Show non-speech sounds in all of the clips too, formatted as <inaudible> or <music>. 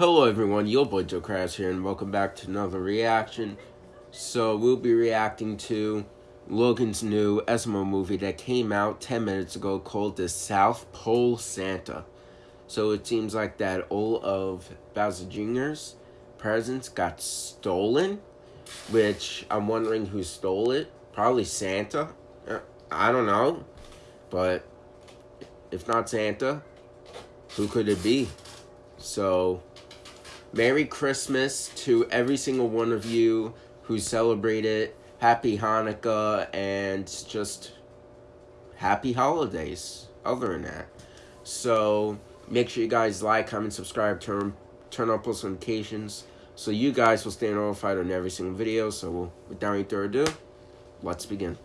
Hello everyone, your boy Joe Crash here, and welcome back to another reaction. So we'll be reacting to Logan's new SML movie that came out 10 minutes ago called The South Pole Santa. So it seems like that all of Bowser Jr.'s presents got stolen, which I'm wondering who stole it. Probably Santa. Uh, I don't know. But if not Santa, who could it be? So, Merry Christmas to every single one of you who celebrate it. Happy Hanukkah and just happy holidays. Other than that. So, make sure you guys like, comment, subscribe, turn, turn on post notifications so you guys will stay notified on every single video. So, without any further ado, let's begin.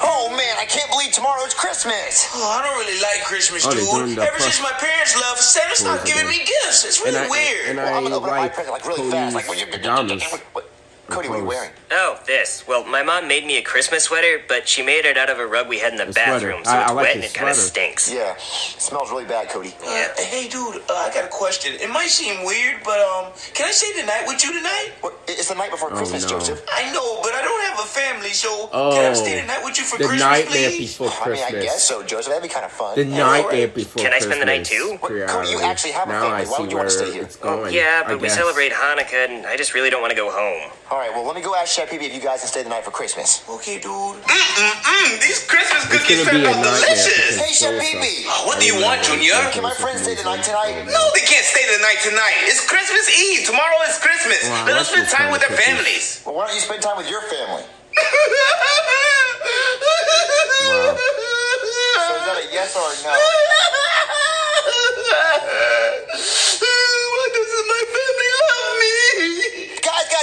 Oh man, I can't believe tomorrow's Christmas. Oh, I don't really like Christmas, Oh, dude. the Ever plus- since my parents left, Santa's not giving me gifts. It's really And I- weird. and Well, I'm gonna I open up my present like really fast. Like, what, Cody's pajamas. What, Cody, what are you wearing? Oh, this. Well, my mom made me a Christmas sweater, but she made it out of a rug we had in the The sweater. bathroom, so I- it's I like wet and it kind of stinks. Yeah, it smells really bad, Cody. Uh, hey, dude, uh, I got a question. It might seem weird, but um, can I stay the night with you tonight? What, it's the night before Oh, Christmas, no. Joseph. I know, but I don't have a family, so Oh, can I stay the night with you for the Christmas, nightmare please? before Christmas. I mean, I guess so, Joseph. That'd be kind of fun. The nightmare right. before Can I spend the night too? What, Cody, you actually have a now family. I Why see would you wanna where stay here? It's going. Yeah, but we celebrate Hanukkah, and I just really don't want to go home. All right, well, let me go ask Chef Pee if you guys can stay the night for Christmas. Okay, dude. Mm-mm-mm. These Christmas cookies gonna turned out delicious. because Hey, Chef so- Pee-Pee. Oh, what do you want, Junior? Can my friends stay the night tonight? No, they can't stay the night tonight. It's Christmas Eve. Tomorrow is Christmas. Wow, Let that's us spend time with their families. Well, why don't you spend time with your family? Wow. <laughs> So is that a yes or a no?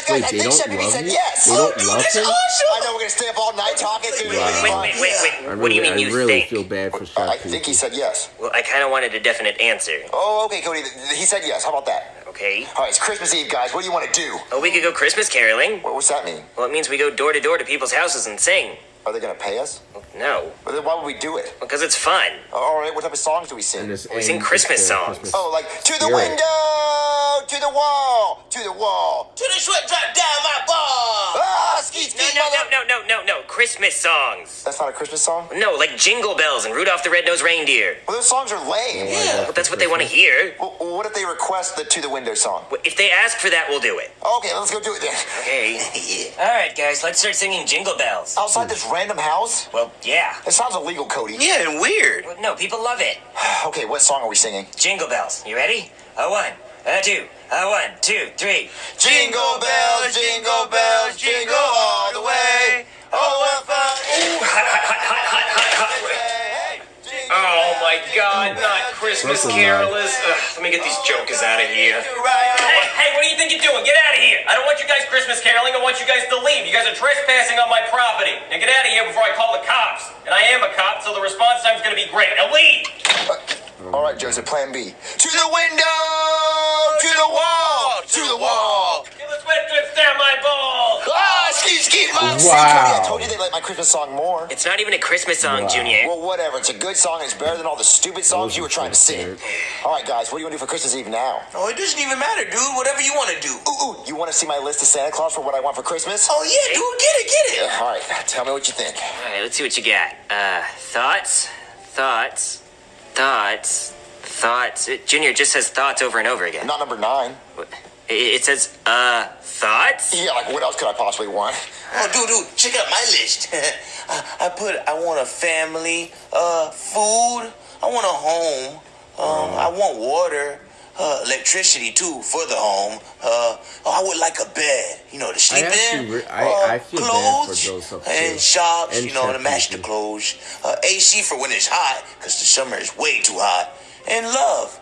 Guys, guys, guys, Wait, I they think don't Chef love said yes. They don't dude, love that's him? awesome. I know we're gonna stay up all night talking. It's gonna be Wow. really Wait, wait, wait, wait. I what do you really- mean you I really think? feel bad for Chef I think he said yes. Well, I kind of wanted a definite answer. Oh, okay, Cody. He said yes. How about that? Okay. All right, it's Christmas Eve, guys. What do you want to do? Oh, we could go Christmas caroling. What, what's that mean? Well, it means we go door to door to people's houses and sing. Are they gonna pay us? No, But then why would we do it? because it's fun. All right, what type of songs do we sing? We sing Christmas songs. Christmas Oh, like to the spirit. window, to the wall, to the wall. To the sweat drop down my ball. Ah, skeet, No, skeet, no, mother- no, no, no, no, no. Christmas songs. That's not a Christmas song. No, like Jingle Bells and Rudolph the Red-Nosed Reindeer. Well, those songs are lame. Yeah. But that's what they want to hear. Well, what if they request the to the window song? If they ask for that, we'll do it. Okay, let's go do it then. Okay. <laughs> All right, guys, let's start singing Jingle Bells. Outside this random house? Well, yeah. It sounds illegal, Cody. Yeah, and weird. Well, No, people love it. <sighs> Okay, what song are we singing? Jingle Bells. You ready? A one, a two, a one, two, three. Jingle bells, jingle bells, jingle all the way. Oh, what fun! Ooh, hot, hot, hot, hot, hot, hot, hot. Oh my God! Not Christmas carolers. Ugh, let me get these jokers out of here. Hey, hey, what do you think you're doing? Get out of here! I don't want you guys Christmas caroling. I want you guys to leave. You guys are trespassing on my property. Now get out of here before I call the cops. And I am a cop, so the response time's gonna be great. Now leave. Uh, All right, Joseph, plan B. To the window, to the wall, to the wall. Get the sweat drips down my balls. Ah, ski, ski, my See, Wow. Cody, I told you they like my Christmas song more. It's not even a Christmas song, Wow. Junior. Well, whatever. It's a good song. It's better than all the stupid songs you were trying to sing. All right, guys, what do you want to do for Christmas Eve now? Oh, it doesn't even matter, dude. Whatever you want to do. Ooh, ooh, you want to see my list of Santa Claus for what I want for Christmas? Oh, yeah, dude. Get it, get it. All right, tell me what you think. All right, let's see what you got. Uh, thoughts, thoughts, thoughts, thoughts. It, Junior just says thoughts over and over again. Not number nine. It, it says, uh, thoughts? Yeah, like what else could I possibly want? Oh, dude, dude, check out my list. <laughs> I, I put, I want a family, uh, food. I want a home. Um, I want water, uh, electricity too for the home. Uh, oh, I would like a bed, you know, to sleep actually in. re- I- uh, I feel bad for clothes those of and too. shops, And you know, to match the clothes. Uh, AC for when it's hot, cause the summer is way too hot. And love.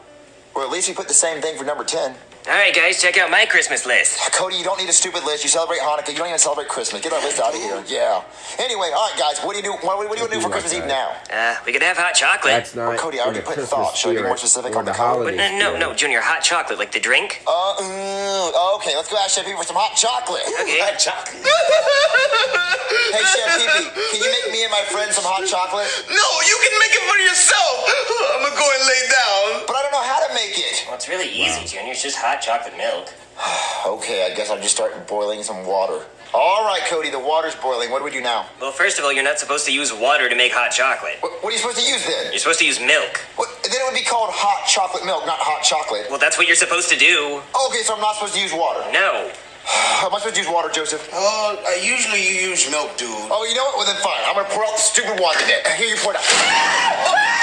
Or at least we put the same thing for number 10. All right, guys, check out my Christmas list. Cody, you don't need a stupid list. You celebrate Hanukkah. You don't even celebrate Christmas. Get that list out of here. Yeah. Anyway, all right, guys. What do you do? What, what do you do for Like Christmas Eve now? Uh, we could have hot chocolate. That's not Cody, I already put Christmas thought. Should I be more specific on the the color? holiday Uh, no, no. Junior, hot chocolate, like the drink. Uh, mm, okay, let's go ask Chef Pee for some hot chocolate. Okay. <laughs> Hot chocolate. <laughs> Hey, Chef Pee can you make me and my friend some hot chocolate? No, you can make it for yourself. <laughs> I'm gonna go and lay down. But I don't know how to make it. Well, it's really easy, Junior. It's just hot chocolate milk. <sighs> Okay, I guess I'll just start boiling some water. All right, Cody, the water's boiling. What do we do now? Well, first of all, you're not supposed to use water to make hot chocolate. What, what are you supposed to use then? You're supposed to use milk. What, then it would be called hot chocolate milk, not hot chocolate. Well, that's what you're supposed to do. Okay, so I'm not supposed to use water. No. <sighs> Am I supposed to use water, Joseph? Uh, usually you use milk, dude. Oh, you know what? Well, then fine. I'm gonna pour out the stupid water then. Here, you pour it out. <laughs>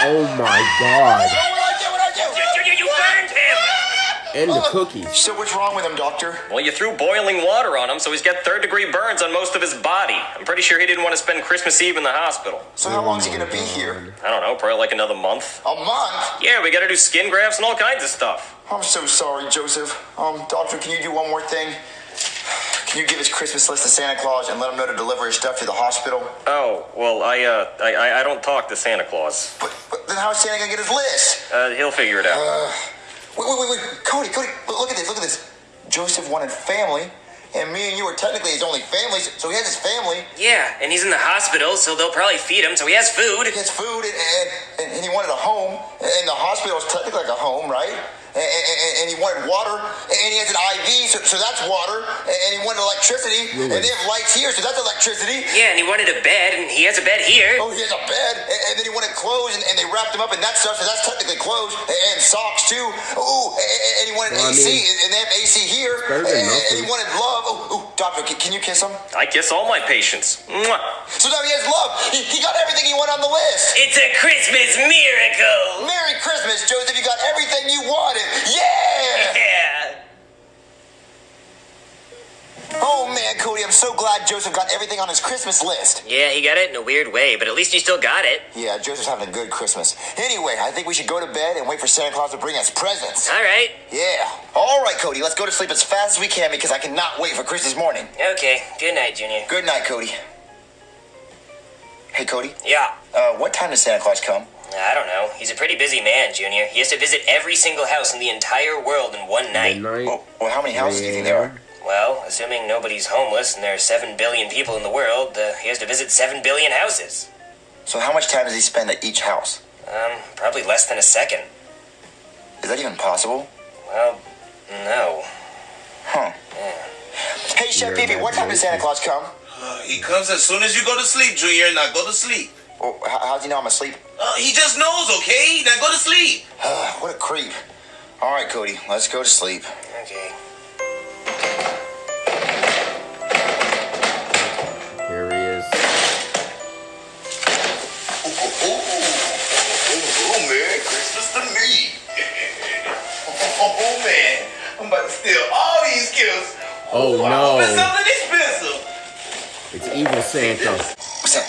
Oh my god. And the cookies. So what's wrong with him, doctor? Well, you threw boiling water on him, so he's got third degree burns on most of his body. I'm pretty sure he didn't want to spend Christmas Eve in the hospital. So how long is he gonna be here? I don't know, probably like another month. A month? Yeah, we gotta do skin grafts and all kinds of stuff. I'm so sorry, Joseph. Um, doctor, can you do one more thing? Can you give his Christmas list to Santa Claus and let him know to deliver his stuff to the hospital? Oh, well, I, uh, I, I- I don't talk to Santa Claus. But, but then how's Santa gonna get his list? Uh, he'll figure it out. Wait, wait, wait, wait. Cody, Cody, look at this, look at this. Joseph wanted family, and me and you are technically his only family, so he has his family. Yeah, and he's in the hospital, so they'll probably feed him, so he has food. He has food, and, and, and he wanted a home, and the hospital is technically like a home, right? And, and, and he wanted water, and he has an IV, so, so that's water, and he wanted electricity, and they have lights here, so that's electricity. Yeah, and he wanted a bed, and he has a bed here. Oh, he has a bed, and, and then he wanted clothes, and, and they wrapped him up in that stuff, so that's technically clothes, and, and socks too. Ooh, and, and he wanted Well, I AC, mean, and they have AC here, better and, and he wanted love. Oh, ooh, doctor, can, can you kiss him? I kiss all my patients. Mwah. So now he has love. He, he got everything he wanted on the list. It's a Christmas miracle! Merry Christmas, Joseph. You got everything you wanted. Yeah! Yeah! Oh man, Cody, I'm so glad Joseph got everything on his Christmas list. Yeah, he got it in a weird way, but at least he still got it. Yeah, Joseph's having a good Christmas. Anyway, I think we should go to bed and wait for Santa Claus to bring us presents. Alright. Yeah. All right, Cody, let's go to sleep as fast as we can because I cannot wait for Christmas morning. Okay, good night, Junior. Good night, Cody. Hey, Cody. Yeah. Uh, what time does Santa Claus come? I don't know. He's a pretty busy man, Junior. He has to visit every single house in the entire world in one night. Midnight. Well, well how many houses do you think there are? Well, assuming nobody's homeless and there are 7 billion people in the world, uh, he has to visit 7 billion houses. So how much time does he spend at each house? Um, probably less than a second. Is that even possible? Well, no. Huh. Hey, Chef Your Pee-Pee, what time does Santa Claus come? Uh, he comes as soon as you go to sleep, Junior. Now go to sleep. Oh, how, how's he know I'm asleep? Uh, he just knows, okay? Now go to sleep. <sighs> what a creep. All right, Cody, let's go to sleep. Okay. Merry Christmas me. <laughs> oh, man. I'm about to steal all these gifts. Oh, I no. hope it's something expensive. It's evil Santa. What's that?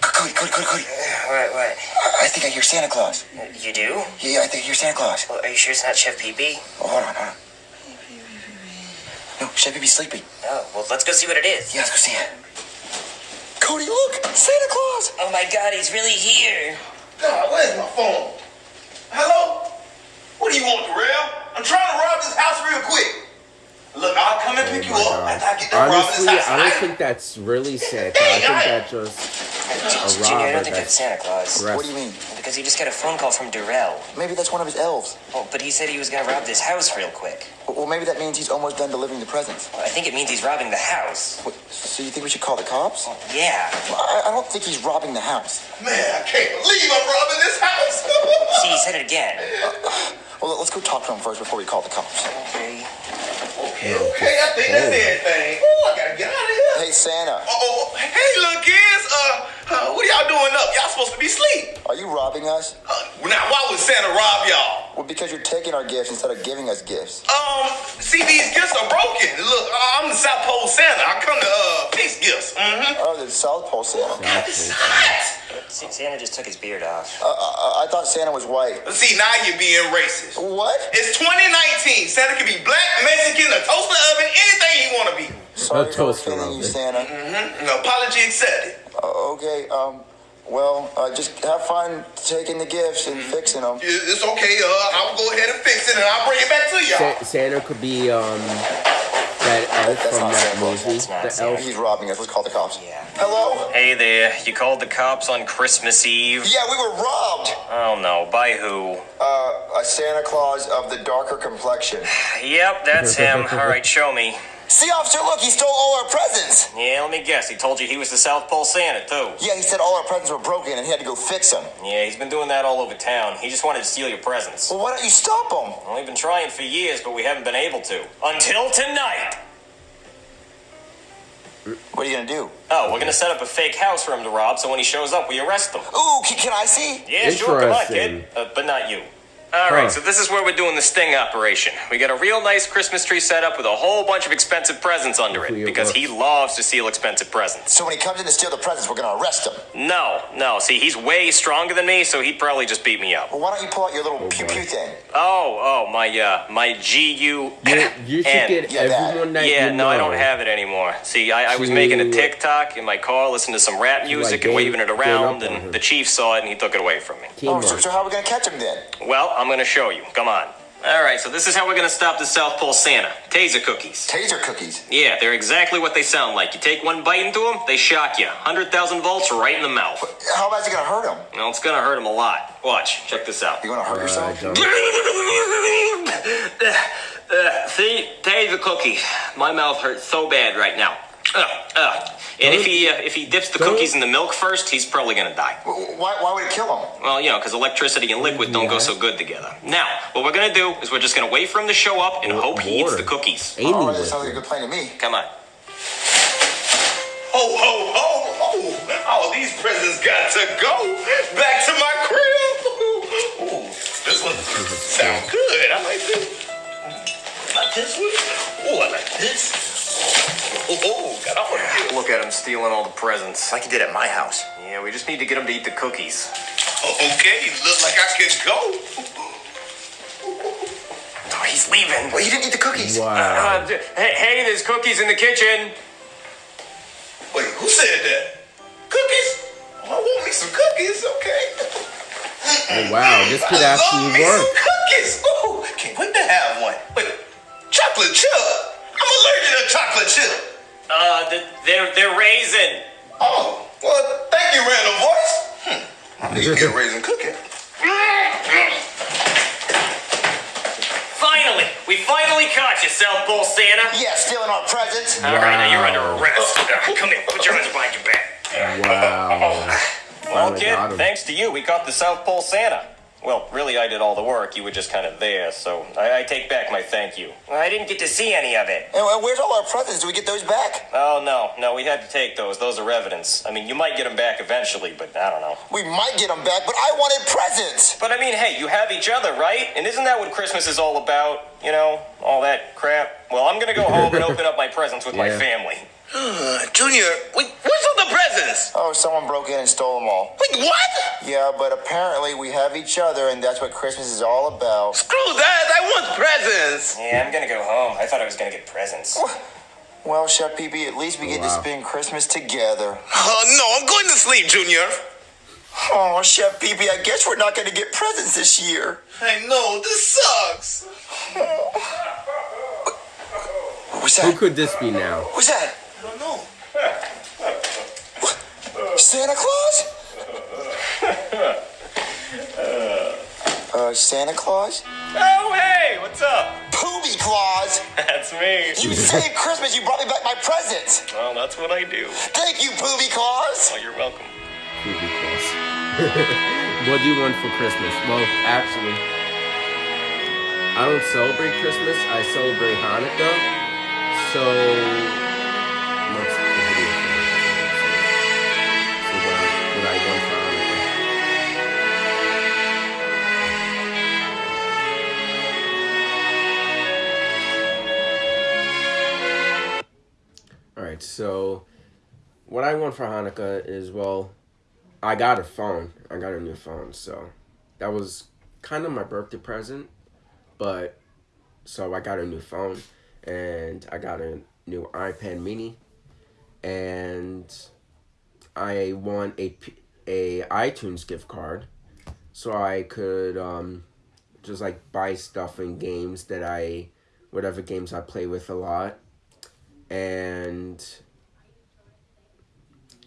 Cody, Cody, Cody, Cody. What, what? I I think I hear Santa Claus. You do? Yeah, I think I hear Santa Claus. Well, are you sure it's not Chef Pee-Pee? Oh, hold on, hold on. No, Chef Pee-Pee's sleeping. Oh, well, let's go see what it is. Yeah, let's go see it. Cody, look! Santa Claus! Oh my god, he's really here. God, where's my phone? Hello? What do you want, Darrell? I'm trying to rob this house real quick. Look, I'll come and Oh pick you my up god. after I get done robbing Honestly, this house. I don't think that's really Santa. I think that's just a Junior, I robber don't think that's that's Santa Claus. What do you mean? Because he just got a phone call from Darrell. Maybe that's one of his elves. Oh, but he said he was gonna rob this house real quick. Well, maybe that means he's almost done delivering the presents. Well, I think it means he's robbing the house. What, so you think we should call the cops? Oh, yeah. I, I don't think he's robbing the house. Man, I can't believe I'm robbing this house. <laughs> See, he said it again. Uh, well, let's go talk to him first before we call the cops. Okay. okay, okay, I think that's everything. Oh, I gotta get out of here. Hey, Santa, Oh, hey, little kids. Uh, uh, what are y'all doing up? Y'all supposed to be asleep. are you robbing us? Uh, now, why would Santa rob y'all? Well, because you're taking our gifts instead of giving us gifts. Um, see, these gifts are broken. Look, uh, I'm the South Pole Santa. I come to uh fix gifts. Mm-hmm. Oh, the South Pole Santa. God It's hot. See, Santa just took his beard off. Uh, uh, I thought Santa was white. See, now you're being racist. What? It's 2019. Santa can be black, Mexican, a toaster oven, anything he want to be. Sorry for toaster offending you, oven. Santa. Mm-hmm. Apology accepted. Uh, okay, um, well, uh, just have fun taking the gifts and fixing them. It's okay. Uh, I'll go ahead and fix it, and I'll bring it back to y'all. Sa- Santa could be um that elf That's from not that Santa. movie. That's not The Santa. elf. He's robbing us. Let's call the cops. Yeah. Hello? Hey there, you called the cops on Christmas Eve? Yeah, we were robbed. Oh no, by who? Uh, a Santa Claus of the darker complexion. <sighs> Yep, that's him. <laughs> Alright, show me. See, officer, look, he stole all our presents. Yeah, let me guess. He told you he was the South Pole Santa, too. Yeah, he said all our presents were broken and he had to go fix them. Yeah, he's been doing that all over town. He just wanted to steal your presents. Well, why don't you stop him? Well, we've been trying for years, but we haven't been able to. Until tonight! What are you gonna do? Oh, we're gonna set up a fake house for him to rob, so when he shows up, we arrest him. Ooh, can, can I see? Yeah, sure, come on, kid. Uh, but not you. All right, so this is where we're doing the sting operation. We got a real nice Christmas tree set up with a whole bunch of expensive presents under it it because he loves to steal expensive presents. So when he comes in to steal the presents, we're gonna arrest him. No, no. See, he's way stronger than me, so he'd probably just beat me up. Well, why don't you pull out your little Oh, pew pew thing? Oh, oh, my uh, my G U. You, you should N. get Yeah, that. everyone that Yeah, you no, I don't have it anymore. See, I, I was making a TikTok in my car, listening to some rap music game- and waving it around, and the chief saw it and he took it away from me. Oh, so, so how are we gonna catch him then? Well, I'm gonna show you. Come on. All right, so this is how we're gonna stop the South Pole Santa. Taser cookies. Taser cookies. Yeah, they're exactly what they sound like. You take one bite into them, they shock you. 100,000 volts right in the mouth. How bad is it gonna hurt him? Well, it's gonna hurt him a lot. Watch, check this out. You gonna hurt <laughs> Uh, yourself? Uh, see, taser cookies. My mouth hurts so bad right now. Uh, uh. And if he uh, if he dips the cookies in the milk first, he's probably gonna die. Why, why would it kill him? Well, you know, because electricity and liquid don't go so good together. Now, what we're gonna do is we're just gonna wait for him to show up and Wa- hope he eats the cookies. Amy Oh, that with sounds like a good plan to me. Come on. Ho, ho, ho, ho. All these presents got to go. Back stealing all the presents. Like you did at my house. Yeah, we just need to get him to eat the cookies. Okay, look like I can go. Oh, he's leaving. Well, he didn't eat the cookies. Wow. Uh, hey, hey, there's cookies in the kitchen. Wait, who said that? Cookies? Oh, I want me some cookies, okay. Oh, wow, this could I love actually me work. some cookies. Ooh, can't wait to have one. Wait, chocolate chip? I'm allergic to chocolate chip. Uh, th- they're they're raisin. Oh, well, thank you, random voice. Hmm. I need to get raisin cookie. Finally, we finally caught you, South Pole Santa. Yeah, stealing our presents. All right, now you're under arrest. Uh, come here, put your hands behind your back. Wow. <laughs> Well, kid, thanks to you, we caught the South Pole Santa. Well, really, I did all the work. You were just kind of there, so I, I take back my thank you. I didn't get to see any of it. And and where's all our presents? Do we get those back? Oh, no, no, we had to take those. Those are evidence. I mean, you might get them back eventually, but I don't know. We might get them back, but I wanted presents. But I mean, hey, you have each other, right? And isn't that what Christmas is all about? You know, all that crap? Well, I'm gonna go home and open up my presents with my family. <sighs> Junior, wait, where's all the presents? Oh, someone broke in and stole them all. Wait, what? Yeah, but apparently we have each other, and that's what Christmas is all about. Screw that, I want presents. Yeah, I'm gonna go home. I thought I was gonna get presents. Well, Chef Pee at least we get to spend Christmas together. Oh, no, I'm going to sleep, Junior. Oh, Chef Pee I guess we're not going to get presents this year. I know, this sucks. What's Who could this be now? What's that? I don't know. Santa Claus? <laughs> Uh, Santa Claus? Oh, hey, what's up? Poopy Claus! <laughs> That's me. You saved Christmas, you brought me back my presents! Well, that's what I do. Thank you, Poopy Claus! Oh, you're welcome. Pretty Claus. <laughs> what do you want for Christmas? Well, actually, I don't celebrate Christmas. I celebrate Hanukkah. So, so what I want for Hanukkah is well, I got a phone. I got a new phone, so that was kind of my birthday present. But so I got a new phone and I got a new iPad mini and I won a a iTunes gift card so I could um just like buy stuff and games that I whatever games I play with a lot and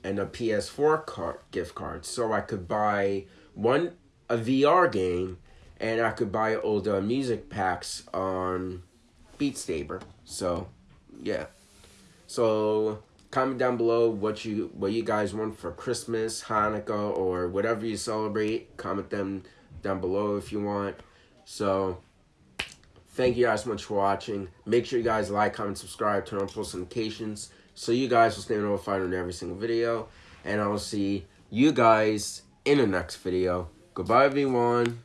and a PS4 card gift card so I could buy one a VR game and I could buy all the music packs on Beat Saber. So, yeah. So comment down below what you what you guys want for Christmas, Hanukkah, or whatever you celebrate. Comment them down below if you want. So thank you guys so much for watching. Make sure you guys like, comment, subscribe, turn on post notifications so you guys will stay notified on every single video. And I will see you guys in the next video. Goodbye, everyone.